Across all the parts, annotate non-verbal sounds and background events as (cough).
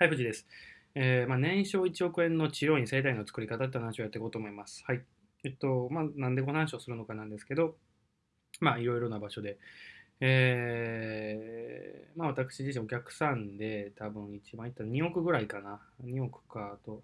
はい、藤井です。えーまあ、年商1億円の治療院生態の作り方って話をやっていこうと思います。はい。えっと、まあ、なんでこの話をするのかなんですけど、まあ、いろいろな場所で、えーまあ、私自身お客さんで多分一番いったら2億ぐらいかな。2億かと、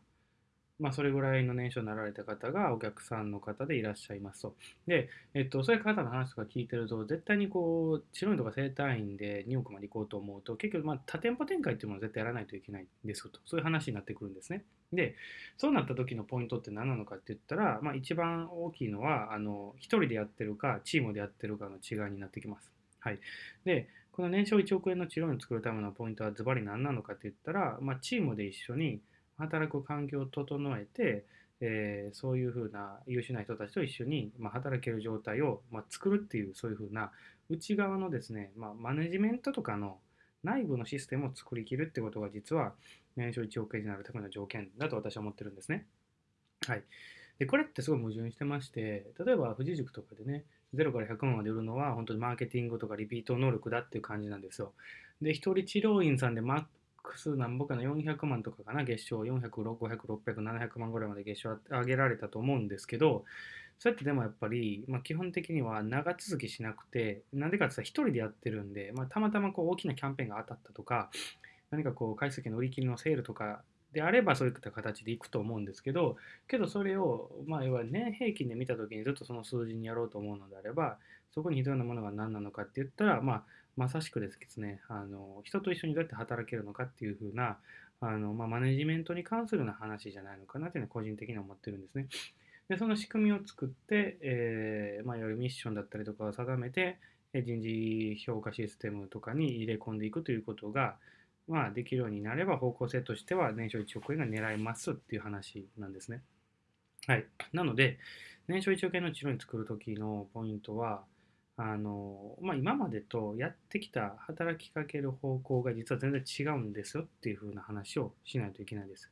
まあ、それぐらいの年収になられた方がお客さんの方でいらっしゃいますと。で、えっと、そういう方の話とか聞いてると、絶対にこう、治療院とか整体院で2億まで行こうと思うと、結局、まあ、多店舗展開っていうものを絶対やらないといけないんですと。そういう話になってくるんですね。で、そうなった時のポイントって何なのかって言ったら、まあ、一番大きいのは、あの、一人でやってるか、チームでやってるかの違いになってきます。はい。で、この年商1億円の治療院を作るためのポイントはズバリ何なのかって言ったら、まあ、チームで一緒に働く環境を整えて、えー、そういうふうな優秀な人たちと一緒に、まあ、働ける状態を、まあ、作るっていうそういうふうな内側のですね、まあ、マネジメントとかの内部のシステムを作りきるってことが実は年商1億円になるための条件だと私は思ってるんですね。はい。で、これってすごい矛盾してまして、例えば富士塾とかでね、0から100万まで売るのは本当にマーケティングとかリピート能力だっていう感じなんですよ。で、一人治療院さんでマックスなんぼかな400万とかかな、月賞。400、500、600、700万ぐらいまで月賞上げられたと思うんですけど、それってでもやっぱり、まあ、基本的には長続きしなくて、なんでかって言ったら一人でやってるんで、まあ、たまたまこう大きなキャンペーンが当たったとか、何かこう、回数券の売り切りのセールとかであればそういった形でいくと思うんですけど、けどそれを、まあ、いわゆる年平均で見たときにずっとその数字にやろうと思うのであれば、そこに必要なものが何なのかって言ったら、まあ、まさしくですね、あの人と一緒にどうやって働けるのかっていうふうな、あのまあ、マネジメントに関するような話じゃないのかなっていうのは個人的に思ってるんですね。で、その仕組みを作って、えー、まあ、いわゆるミッションだったりとかを定めて、人事評価システムとかに入れ込んでいくということが、まあ、できるようになれば方向性としては年商1億円が狙えますっていう話なんですね。はい。なので、年商1億円の治療に作るときのポイントは、あのまあ、今までとやってきた働きかける方向が実は全然違うんですよっていう風な話をしないといけないです。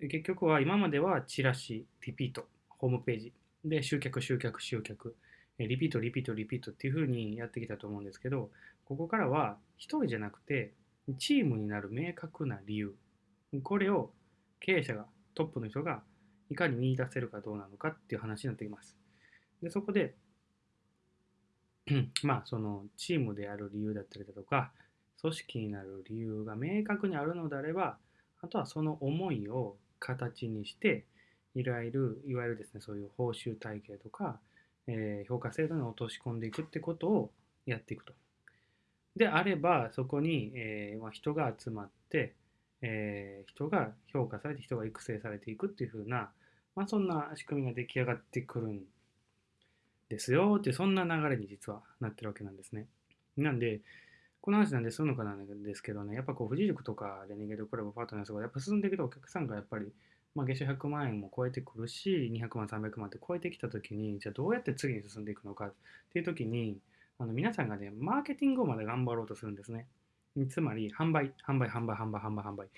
結局は今まではチラシ、リピート、ホームページで集客、集客、集客、リピート、リピート、リピートっていう風にやってきたと思うんですけど、ここからは1人じゃなくてチームになる明確な理由、これを経営者が、トップの人がいかに見出せるかどうなのかっていう話になってきます。でそこで (clears throat) まあそのチームである理由だったりだとか組織になる理由が明確にあるのであればあとはその思いを形にしていわゆるいわゆるですねそういう報酬体系とか、えー、評価制度に落とし込んでいくってことをやっていくと。であればそこに、えーまあ、人が集まって、えー、人が評価されて人が育成されていくっていう風な、まあ、そんな仕組みが出来上がってくるんですですよってそんな流れに実はなってるわけなんですね。なんで、この話なんでするのかなんですけどね、やっぱこう、富士塾とかレニゲードクラブパートナーとか、やっぱ進んでいくとお客さんがやっぱり、まあ、月収100万円も超えてくるし、200万、300万って超えてきたときに、じゃあどうやって次に進んでいくのかっていうときに、あの皆さんがね、マーケティングをまで頑張ろうとするんですね。つまり、販売、販売、販売、販売、販売、販売。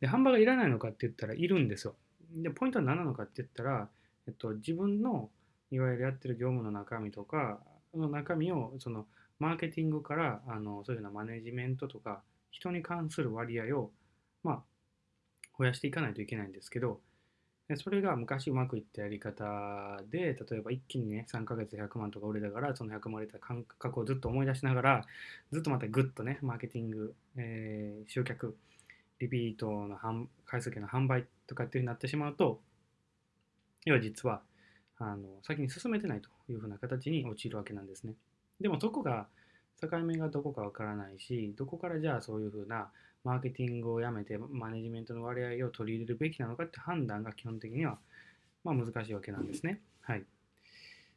で、販売がいらないのかって言ったらいるんですよ。で、ポイントは何なのかって言ったら、えっと、自分のいわゆるやってる業務の中身とか、の中身をそのマーケティングからあのそういうようなマネジメントとか人に関する割合を、まあ、増やしていかないといけないんですけど、それが昔うまくいったやり方で、例えば一気にね、3ヶ月100万とか売れたから、その100万売れた感覚をずっと思い出しながら、ずっとまたグッとね、マーケティング、えー、集客、リピートの回数券の販売とかっていうふうになってしまうと、要は実はあの先に進めてないというふうな形に陥るわけなんですね。でもそこが境目がどこかわからないし、どこからじゃあそういうふうなマーケティングをやめてマネジメントの割合を取り入れるべきなのかって判断が基本的にはまあ難しいわけなんですね。はい。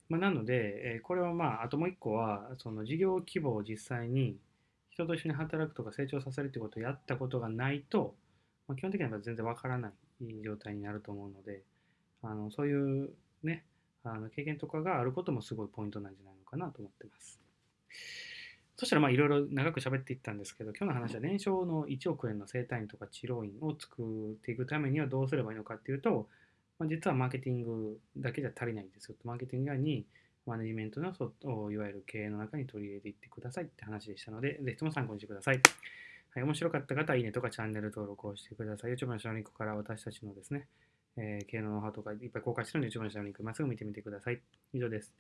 まあ、なので、えこれはまあ、あともう一個は、その事業規模を実際に人と一緒に働くとか成長させるってことをやったことがないと、まあ、基本的には全然わからない状態になると思うので、あのそういうね、あの経験とかがあることもすごいポイントなんじゃないのかなと思ってます。そしたらまあいろいろ長く喋っていったんですけど、今日の話は年商の1億円の生態院とか治療院を作っていくためにはどうすればいいのかっていうと、まあ、実はマーケティングだけじゃ足りないんですよ。マーケティング以外にマネジメントのいわゆる経営の中に取り入れていってくださいって話でしたので、ぜひとも参考にしてください。はい、面白かった方は、いいねとかチャンネル登録をしてください。YouTube の下のリンクから私たちのですね、えー、経営のノウハウとかいっぱい公開してるので、一番下のリンク、まっすぐ見てみてください。以上です。